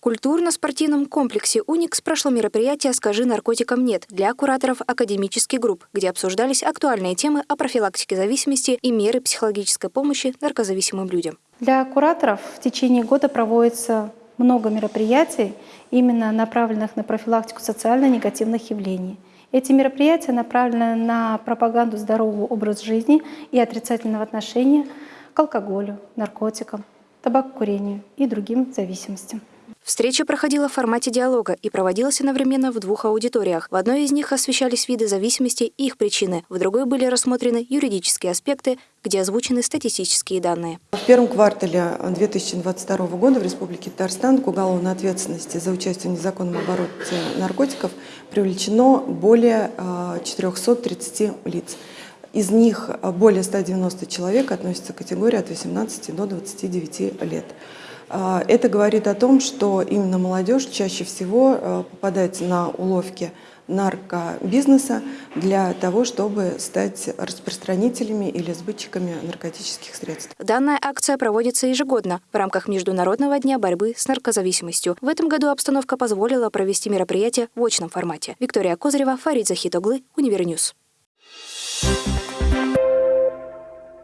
культурно-спортивном комплексе «Уникс» прошло мероприятие «Скажи наркотикам нет» для кураторов академических групп, где обсуждались актуальные темы о профилактике зависимости и меры психологической помощи наркозависимым людям. Для кураторов в течение года проводится много мероприятий, именно направленных на профилактику социально-негативных явлений. Эти мероприятия направлены на пропаганду здорового образа жизни и отрицательного отношения к алкоголю, наркотикам, табакокурению и другим зависимостям. Встреча проходила в формате диалога и проводилась одновременно в двух аудиториях. В одной из них освещались виды зависимости и их причины, в другой были рассмотрены юридические аспекты, где озвучены статистические данные. В первом квартале 2022 года в Республике Татарстан к уголовной ответственности за участие в незаконном обороте наркотиков привлечено более 430 а, лиц. Из них более 190 человек относятся к категории от 18 до 29 лет. А, это говорит о том, что именно молодежь чаще всего э, попадает на уловки наркобизнеса для того, чтобы стать распространителями или сбытчиками наркотических средств. Данная акция проводится ежегодно в рамках Международного дня борьбы с наркозависимостью. В этом году обстановка позволила провести мероприятие в очном формате. Виктория Козырева, Фарид Захитоглы, Универ News.